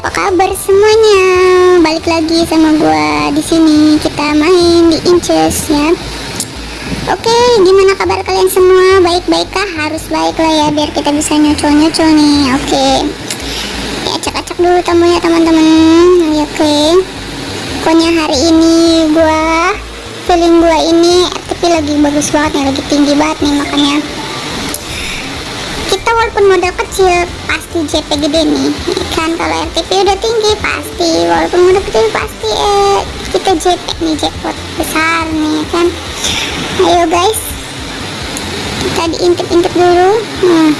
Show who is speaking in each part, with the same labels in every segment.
Speaker 1: apa kabar semuanya? Balik lagi sama gua di sini. Kita main di Inches ya. Oke, gimana kabar kalian semua? Baik-baik kah? Harus baik lah ya biar kita bisa nyocol-nyocol nih. Oke. Ya acak-acak dulu tamunya teman-teman. Oke. Pokoknya hari ini gua feeling gua ini RTP lagi bagus banget nih, lagi tinggi banget nih makanya walaupun modal kecil pasti JP gede nih. Kan kalau RTP udah tinggi pasti. Walaupun modal kecil pasti eh, kita JP nih jackpot besar nih kan? Ayo guys. Kita diintip-intip dulu. Hmm.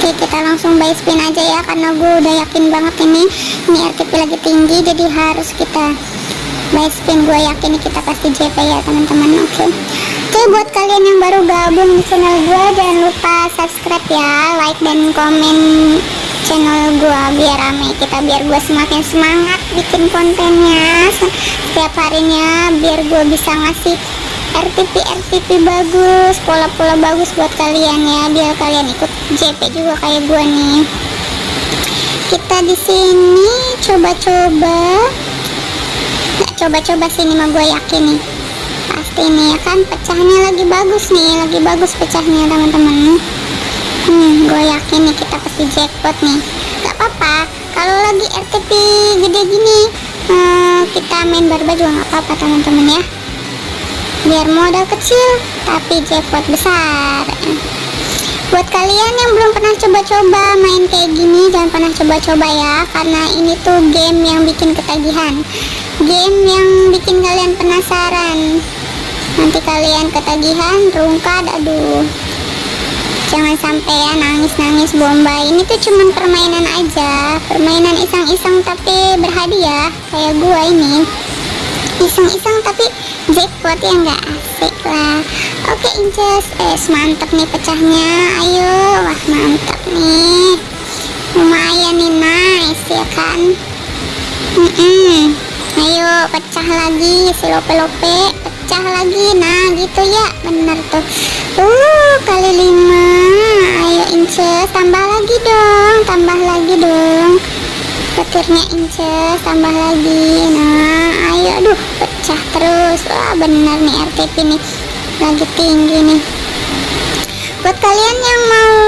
Speaker 1: oke kita langsung buy spin aja ya karena gue udah yakin banget ini. Ini RTP lagi tinggi jadi harus kita buy spin. Gue yakin kita pasti JP ya teman-teman. Oke Oke buat kalian yang baru gabung di channel gue jangan lupa subscribe ya like dan komen channel gue biar rame kita biar gue semakin semangat bikin kontennya. Setiap harinya biar gue bisa ngasih RTP RTP bagus pola-pola bagus buat kalian ya biar kalian ikut JP juga kayak gue nih. Kita di sini coba-coba coba-coba sini mah gue yakin nih nih ya kan pecahnya lagi bagus nih lagi bagus pecahnya teman-teman. Hmm gue yakin nih kita pasti jackpot nih. Gak apa-apa kalau lagi RTP gede gini hmm, kita main barba juga gak apa-apa teman-teman ya. Biar modal kecil tapi jackpot besar. Buat kalian yang belum pernah coba-coba main kayak gini jangan pernah coba-coba ya karena ini tuh game yang bikin ketagihan. Game yang bikin kalian penasaran nanti kalian ketagihan rungkad aduh. Jangan sampai ya nangis-nangis bomba. Ini tuh cuman permainan aja. Permainan iseng-iseng tapi berhadiah kayak gua ini. Iseng-iseng tapi jackpot ya nggak asik lah. Oke inces. Eh mantap nih pecahnya. Ayo wah mantap nih. Lumayan nih nice ya kan? Mm -mm. ayo pecah lagi si lope-lope pecah lagi. Nah gitu ya. Bener tuh. Uh kali lima. Ayo inces tambah lagi dong. Tambah lagi dong. Petirnya inces tambah lagi. Nah ayo aduh pecah terus. Wah bener nih RTP nih. Lagi tinggi nih. Buat kalian yang mau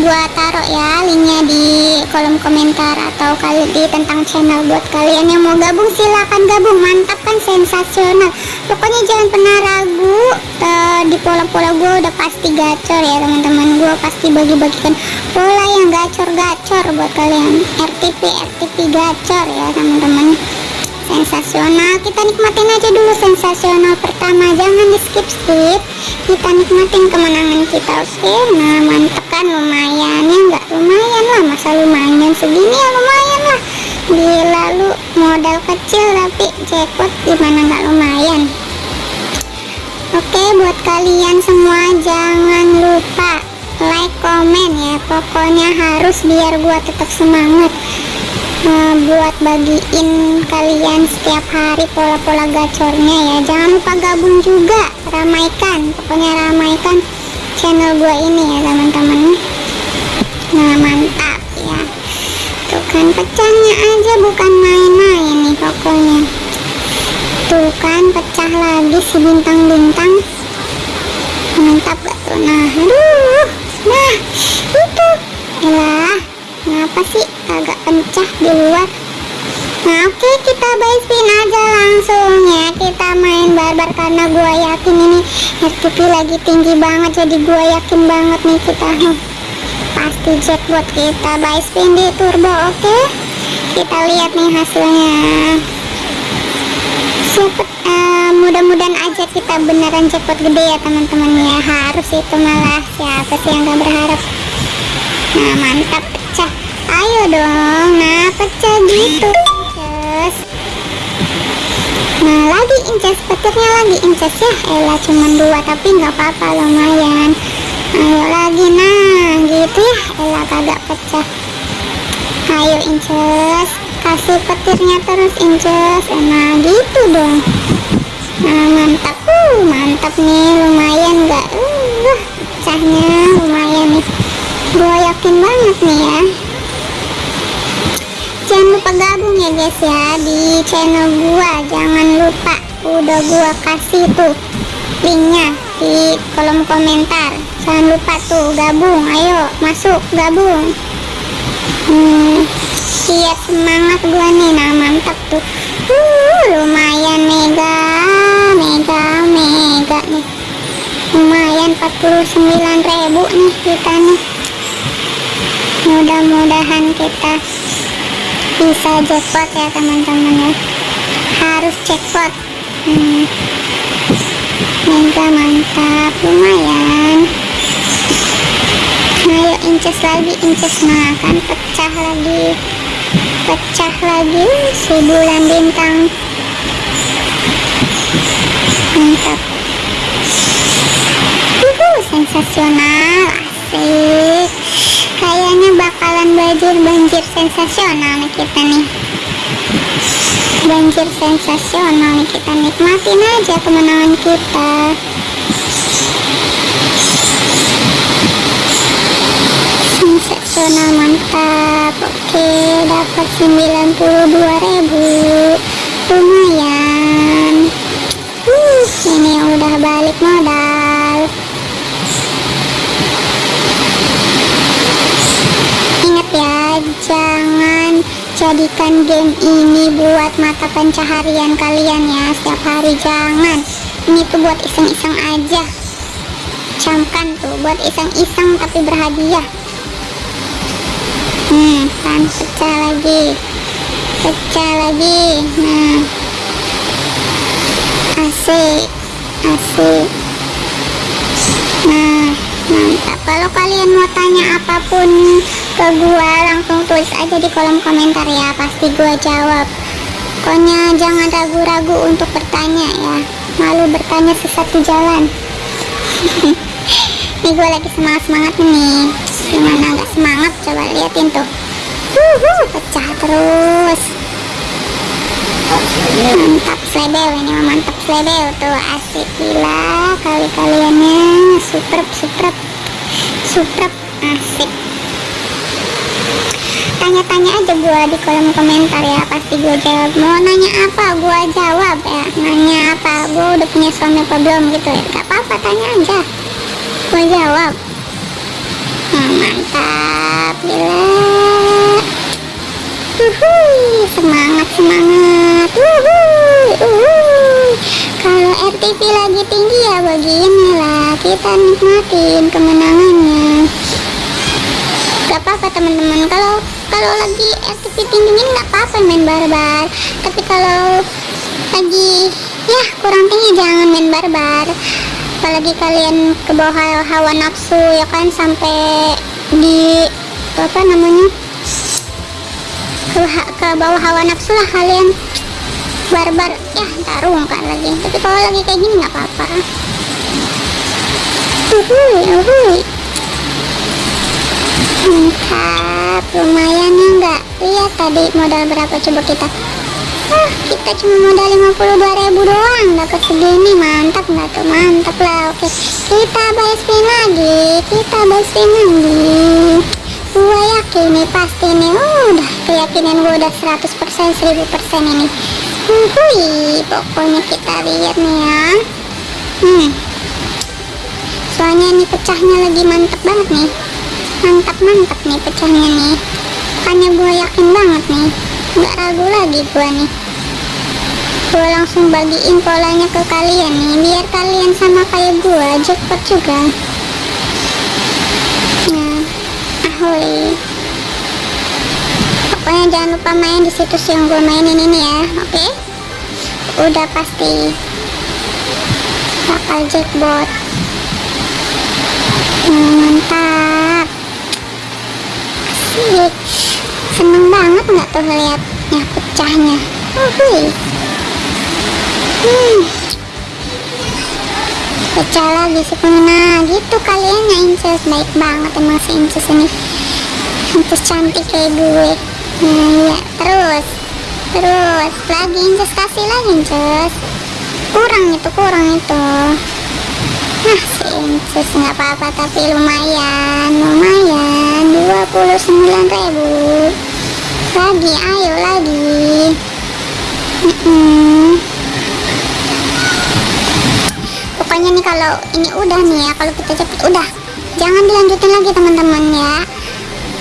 Speaker 1: gua taruh ya linknya di kolom komentar atau kali di tentang channel buat kalian yang mau gabung silahkan gabung. Mantap kan sensasional. Pokoknya jangan pernah ragu uh, di pola-pola gue udah pasti gacor ya teman-teman. Gue pasti bagi-bagikan pola yang gacor-gacor buat kalian. RTP RTP gacor ya teman-teman. Sensasional. Kita nikmatin aja dulu sensasional pertama. Jangan di skip skip kita nikmatin kemenangan kita oke? Okay? nah mantep kan lumayan. Ya nggak lumayan lah. Masa lumayan segini ya lumayan lah. Gila lu modal kecil tapi jackpot gimana nggak lumayan. Oke buat kalian semua jangan lupa like komen ya. Pokoknya harus biar gua tetap semangat uh, buat bagiin kalian setiap hari pola-pola gacornya ya. Jangan lupa gabung juga. Ramaikan pokoknya ramaikan channel gue ini ya teman-teman. Nah mantap ya. Tuh kan pecahnya aja bukan main-main nih pokoknya. Tuh kan pecah lagi si bintang-bintang. Mantap gak tuh? Nah aduh. Nah itu. Elah kenapa sih agak pencah di luar oke kita buy aja langsung ya kita main barbar karena gua yakin ini RTP lagi tinggi banget jadi gua yakin banget nih kita. Pasti jackpot kita. Buy di turbo oke? Okay? kita lihat nih hasilnya. Siapa uh, mudah-mudahan aja kita beneran jackpot gede ya teman-teman. Ya harus itu malah siapa sih yang gak berharap? Nah mantap pecah. Ayo dong nah pecah gitu incas petirnya lagi incas ya. Elah cuma dua tapi nggak apa-apa lumayan ayo lagi nah gitu ya. Elah kagak pecah. Ayo incas. Kasih petirnya terus incas. Nah gitu dong. Nah mantap. Uh mantap nih lumayan nggak? Uh pecahnya lumayan nih. Gue yakin banget nih ya. Jangan lupa gabung ya guys ya di channel gua. Jangan lupa udah gua kasih tuh linknya di kolom komentar. Jangan lupa tuh gabung. Ayo masuk gabung. Hmm, biar semangat gua nih. Nah mantap tuh. Uh, lumayan mega mega mega nih. Lumayan 49.000 nih kita nih. Mudah-mudahan kita bisa jackpot ya teman-teman ya. Harus jackpot mega mantap lumayan. Ayo inces lagi inces nah kan pecah lagi. Pecah lagi si bulan bintang. Mantap. Uhuh, sensasional asik. Kayaknya bakalan banjir banjir sensasional nih kita nih banjir sensasional nih kita nikmatin aja kemenangan kita. Sensasional mantap. Oke dapat 92.000 lumayan. Uh, ini udah balik modal. Ingat ya jangan jadikan game ini buat mata pencaharian kalian ya setiap hari. Jangan. Ini tuh buat iseng-iseng aja. Camkan tuh buat iseng-iseng tapi berhadiah. Hmm kan? Pecah lagi. Pecah lagi. Nah. Asik asik nah mantap. Kalau kalian mau tanya apa pun ke gua langsung tulis aja di kolom komentar ya pasti gua jawab. Pokoknya jangan ragu-ragu untuk bertanya ya malu bertanya sesat di jalan. Ini gue lagi semangat-semangat nih. Gimana nggak semangat? Coba liatin tuh. Pecah terus. Mantap slebel ini mantap slebel tuh asik gila kali kaliannya super super super asik tanya-tanya aja gua di kolom komentar ya pasti gua jawab. Mau nanya apa? Gua jawab ya. Nanya apa? Gua udah punya suami apa belum gitu ya? Gak apa-apa tanya aja. Gua jawab. Nah, mantap gila. Semangat semangat. Kalau RTP lagi tinggi ya begini lah kita nikmatin kemenangannya. Gak apa-apa teman-teman. Kalau kalau lagi RTP tinggi ini gak apa-apa main barbar. Tapi kalau lagi ya kurang tinggi jangan main barbar. Apalagi kalian ke bawah hawa, nafsu ya kan sampai di apa namanya ke, ke bawah hawa nafsu lah kalian. Barbar ya tarung kan lagi. Tapi kalau lagi kayak gini nggak apa-apa. Uhuy uhuy mantap lumayan ya enggak lihat tadi modal berapa coba kita. Ah kita cuma modal 52.000 doang. Dapat segini mantap nggak tuh? Mantap lah oke. Kita buy spin lagi kita buy spin lagi. Gua yakin nih pasti nih oh, udah keyakinan gua udah 100% 1000% ini. Hui, pokoknya kita lihat nih ya. Hmm. Soalnya ini pecahnya lagi mantep banget nih mantap mantap nih pecahnya nih. Makanya gue yakin banget nih. Nggak ragu lagi gue nih. Gue langsung bagiin polanya ke kalian nih biar kalian sama kayak gue jackpot juga. Nah ahoy. Pokoknya jangan lupa main di situs yang gue mainin ini ya oke? Okay? udah pasti. Bakal jackpot. Nah, mantap asik seneng banget nggak tuh liatnya pecahnya? Uhuy hmm. pecah lagi sih nah gitu kalian ya inces. Baik banget emang si inces ini. Inces cantik kayak gue. Nah ya terus terus. Lagi kasih lagi inces. Kurang itu kurang itu. Nah si inces nggak apa-apa tapi lumayan lumayan 29.000 lagi ayo lagi. Mm-mm. pokoknya nih kalau ini udah nih ya kalau kita cepet udah. Jangan dilanjutin lagi teman-teman ya.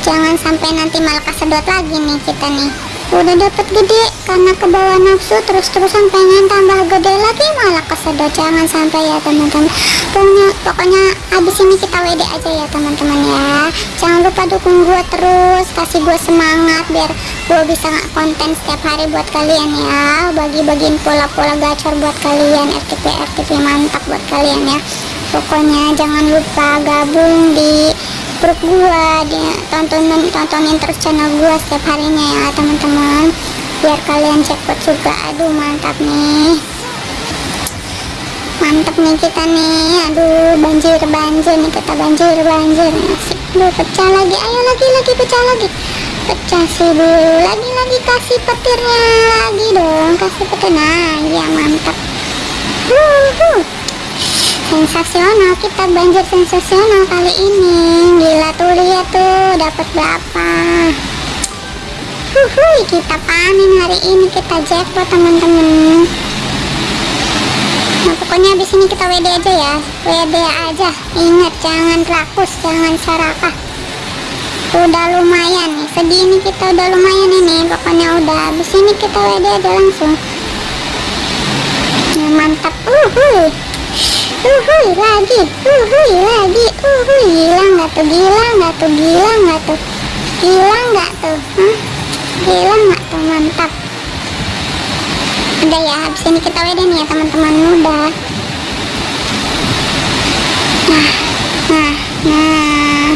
Speaker 1: Jangan sampai nanti malah kesedot lagi nih kita nih. Udah dapat gede karena ke bawah nafsu terus-terusan pengen tambah gede lagi malah kesedot. Jangan sampai ya teman-teman. Pokoknya pokoknya habis ini kita WD aja ya teman-teman ya. Jangan lupa dukung gue terus kasih gue semangat biar gue bisa konten setiap hari buat kalian ya. Bagi-bagiin pola-pola gacor buat kalian RTP RTP mantap buat kalian ya. Pokoknya jangan lupa gabung di grup gua dia tontonin tontonin terus channel gua setiap harinya ya teman-teman biar kalian jackpot juga. Aduh mantap nih. Mantap nih kita nih. Aduh banjir banjir nih kita banjir banjir. Asik Duh, pecah lagi. Ayo lagi lagi pecah lagi. Pecah sih dulu lagi lagi kasih petirnya lagi dong. Kasih petir. Nah iya mantap. Wuhu. Sensasional kita banjir sensasional kali ini. Gila tuh lihat tuh. Dapat berapa Huhuy, kita panen hari ini kita jackpot teman-teman nah pokoknya habis ini kita WD aja ya. WD aja. Ingat jangan rakus jangan serakah udah lumayan nih segini kita udah lumayan ini. Pokoknya udah habis ini kita WD aja langsung. Ya, mantap. Uhuy uhuy lagi. Uhuy lagi. Uhuy gila nggak tuh? Gila nggak tuh? Gila nggak tuh? Gila nggak tuh? Hah? Gila nggak tuh mantap. Udah ya habis ini kita nih ya teman-teman udah nah nah nah.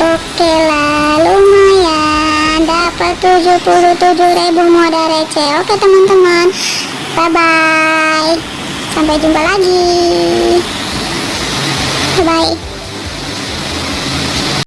Speaker 1: Oke lah lumayan. Dapat 77.000 modal receh. Oke teman-teman. Bye bye sampai jumpa lagi. Bye bye